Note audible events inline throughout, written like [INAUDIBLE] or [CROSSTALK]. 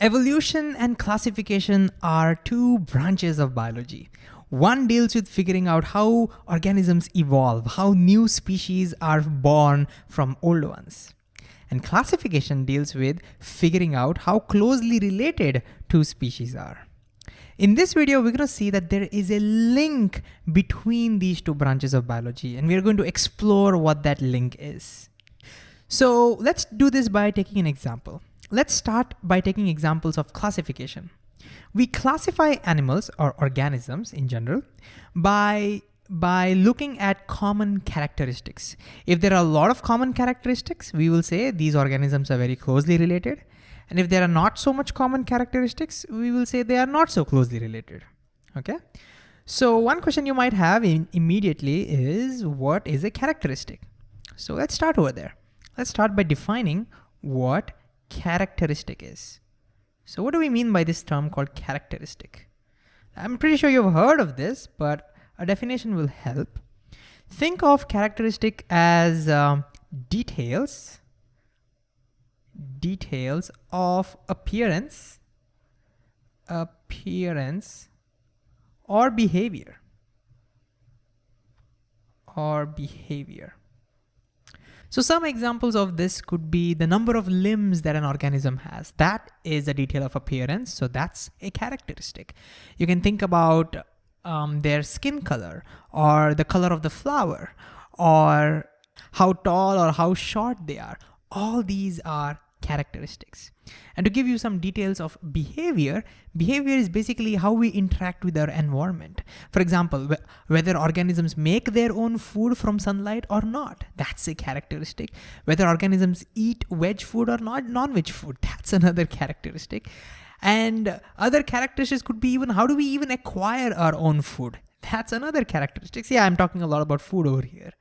Evolution and classification are two branches of biology. One deals with figuring out how organisms evolve, how new species are born from old ones. And classification deals with figuring out how closely related two species are. In this video, we're gonna see that there is a link between these two branches of biology, and we're going to explore what that link is. So let's do this by taking an example. Let's start by taking examples of classification. We classify animals or organisms in general by, by looking at common characteristics. If there are a lot of common characteristics, we will say these organisms are very closely related. And if there are not so much common characteristics, we will say they are not so closely related, okay? So one question you might have immediately is what is a characteristic? So let's start over there. Let's start by defining what characteristic is. So what do we mean by this term called characteristic? I'm pretty sure you've heard of this, but a definition will help. Think of characteristic as um, details, details of appearance, appearance, or behavior, or behavior. So some examples of this could be the number of limbs that an organism has. That is a detail of appearance, so that's a characteristic. You can think about um, their skin color, or the color of the flower, or how tall or how short they are. All these are characteristics. And to give you some details of behavior, behavior is basically how we interact with our environment. For example, whether organisms make their own food from sunlight or not, that's a characteristic. Whether organisms eat veg food or not, non-veg food, [LAUGHS] that's another characteristic. And other characteristics could be even how do we even acquire our own food? That's another characteristic. Yeah, I'm talking a lot about food over here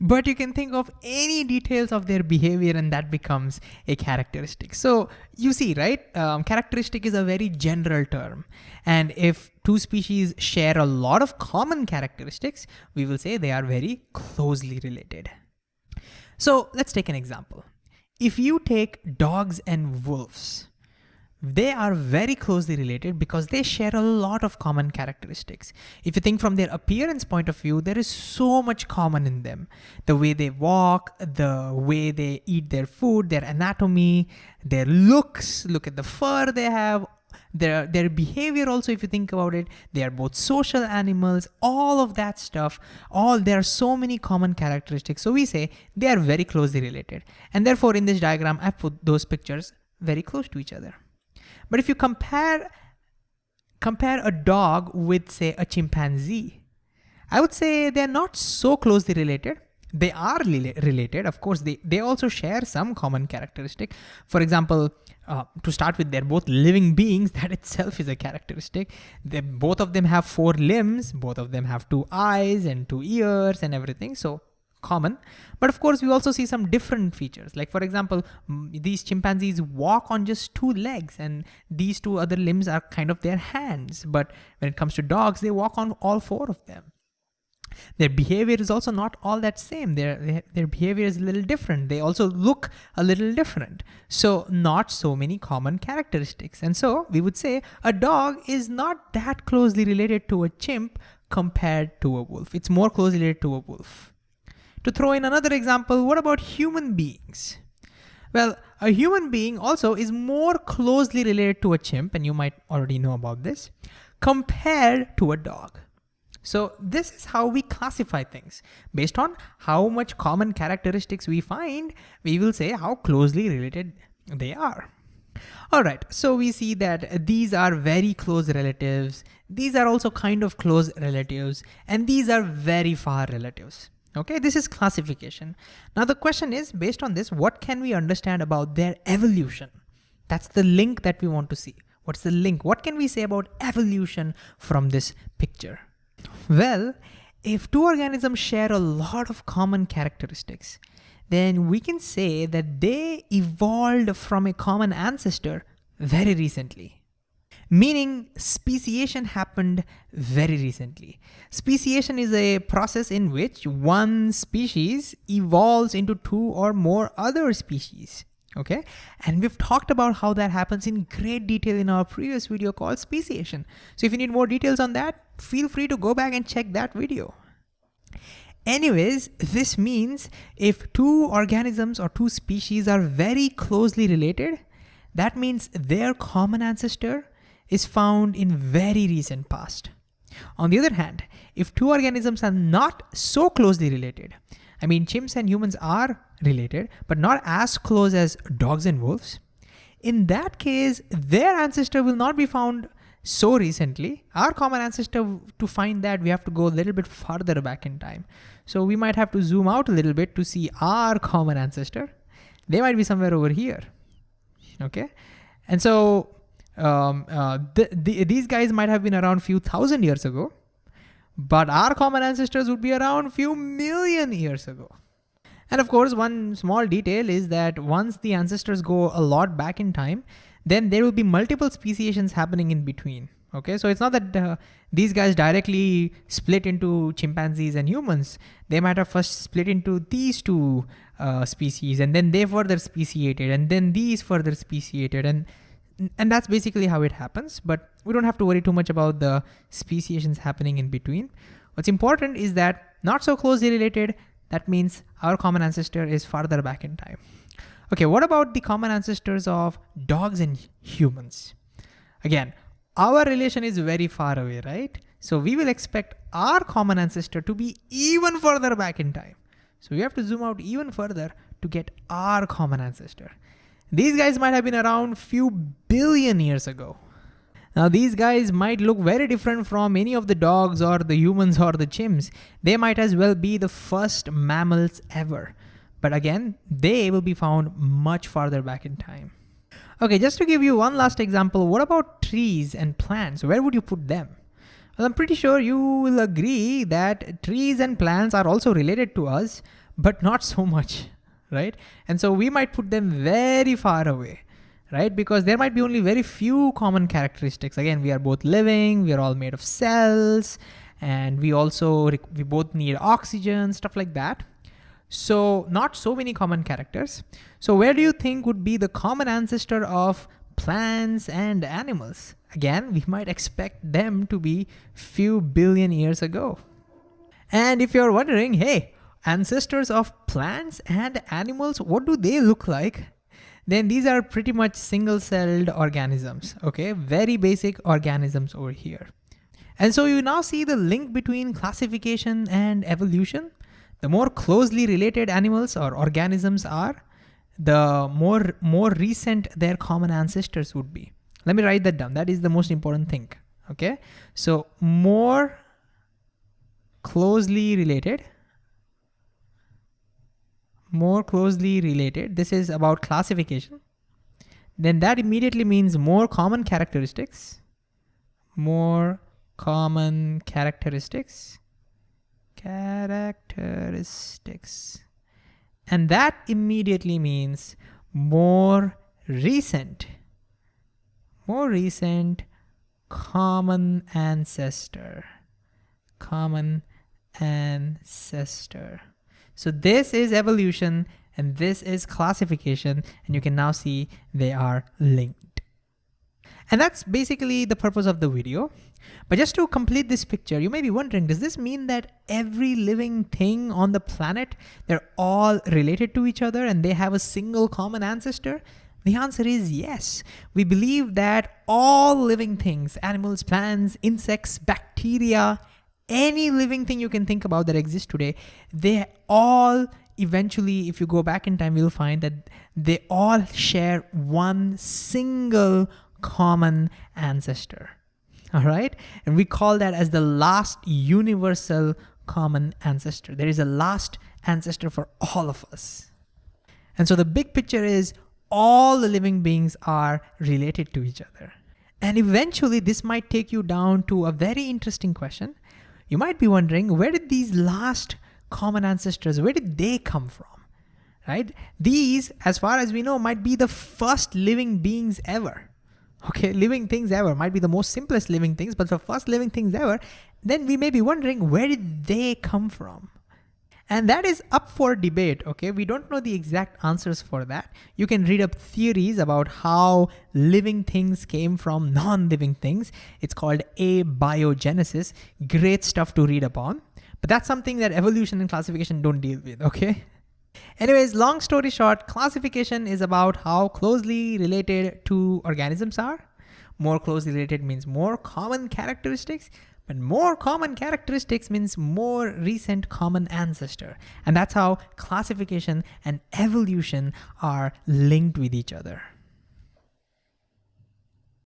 but you can think of any details of their behavior and that becomes a characteristic. So you see, right? Um, characteristic is a very general term. And if two species share a lot of common characteristics, we will say they are very closely related. So let's take an example. If you take dogs and wolves, they are very closely related because they share a lot of common characteristics. If you think from their appearance point of view, there is so much common in them. The way they walk, the way they eat their food, their anatomy, their looks, look at the fur they have, their, their behavior also, if you think about it, they are both social animals, all of that stuff, all, there are so many common characteristics. So we say they are very closely related. And therefore in this diagram, I put those pictures very close to each other. But if you compare, compare a dog with say a chimpanzee, I would say they're not so closely related. They are related, of course, they, they also share some common characteristic. For example, uh, to start with, they're both living beings, [LAUGHS] that itself is a characteristic. They, both of them have four limbs, both of them have two eyes and two ears and everything. So common. But of course, we also see some different features. Like for example, these chimpanzees walk on just two legs and these two other limbs are kind of their hands. But when it comes to dogs, they walk on all four of them. Their behavior is also not all that same. Their, their behavior is a little different. They also look a little different. So not so many common characteristics. And so we would say a dog is not that closely related to a chimp compared to a wolf. It's more closely related to a wolf. To throw in another example, what about human beings? Well, a human being also is more closely related to a chimp, and you might already know about this, compared to a dog. So this is how we classify things. Based on how much common characteristics we find, we will say how closely related they are. All right, so we see that these are very close relatives. These are also kind of close relatives, and these are very far relatives. Okay, this is classification. Now the question is, based on this, what can we understand about their evolution? That's the link that we want to see. What's the link? What can we say about evolution from this picture? Well, if two organisms share a lot of common characteristics, then we can say that they evolved from a common ancestor very recently meaning speciation happened very recently. Speciation is a process in which one species evolves into two or more other species. okay? And we've talked about how that happens in great detail in our previous video called speciation. So if you need more details on that, feel free to go back and check that video. Anyways, this means if two organisms or two species are very closely related, that means their common ancestor is found in very recent past. On the other hand, if two organisms are not so closely related, I mean, chimps and humans are related, but not as close as dogs and wolves. In that case, their ancestor will not be found so recently. Our common ancestor, to find that, we have to go a little bit farther back in time. So we might have to zoom out a little bit to see our common ancestor. They might be somewhere over here, okay? And so um, uh, the, these guys might have been around a few thousand years ago, but our common ancestors would be around a few million years ago. And of course, one small detail is that once the ancestors go a lot back in time, then there will be multiple speciations happening in between. Okay, so it's not that uh, these guys directly split into chimpanzees and humans. They might have first split into these two uh, species and then they further speciated and then these further speciated and and that's basically how it happens, but we don't have to worry too much about the speciations happening in between. What's important is that not so closely related, that means our common ancestor is farther back in time. Okay, what about the common ancestors of dogs and humans? Again, our relation is very far away, right? So we will expect our common ancestor to be even further back in time. So we have to zoom out even further to get our common ancestor. These guys might have been around a few billion years ago. Now these guys might look very different from any of the dogs or the humans or the chimps. They might as well be the first mammals ever. But again, they will be found much farther back in time. Okay, just to give you one last example, what about trees and plants? Where would you put them? Well, I'm pretty sure you will agree that trees and plants are also related to us, but not so much right? And so we might put them very far away, right? Because there might be only very few common characteristics. Again, we are both living, we are all made of cells, and we also, we both need oxygen, stuff like that. So not so many common characters. So where do you think would be the common ancestor of plants and animals? Again, we might expect them to be few billion years ago. And if you're wondering, hey, ancestors of plants and animals, what do they look like? Then these are pretty much single-celled organisms, okay? Very basic organisms over here. And so you now see the link between classification and evolution. The more closely related animals or organisms are, the more, more recent their common ancestors would be. Let me write that down. That is the most important thing, okay? So more closely related more closely related, this is about classification, then that immediately means more common characteristics, more common characteristics, characteristics. And that immediately means more recent, more recent common ancestor, common ancestor. So this is evolution and this is classification and you can now see they are linked. And that's basically the purpose of the video. But just to complete this picture, you may be wondering, does this mean that every living thing on the planet, they're all related to each other and they have a single common ancestor? The answer is yes. We believe that all living things, animals, plants, insects, bacteria, any living thing you can think about that exists today, they all eventually, if you go back in time, you'll find that they all share one single common ancestor. All right. And we call that as the last universal common ancestor. There is a last ancestor for all of us. And so the big picture is all the living beings are related to each other. And eventually this might take you down to a very interesting question. You might be wondering, where did these last common ancestors, where did they come from, right? These, as far as we know, might be the first living beings ever. Okay, living things ever might be the most simplest living things, but the first living things ever, then we may be wondering, where did they come from? And that is up for debate, okay? We don't know the exact answers for that. You can read up theories about how living things came from non-living things. It's called abiogenesis. Great stuff to read upon. But that's something that evolution and classification don't deal with, okay? Anyways, long story short, classification is about how closely related two organisms are. More closely related means more common characteristics, but more common characteristics means more recent common ancestor. And that's how classification and evolution are linked with each other.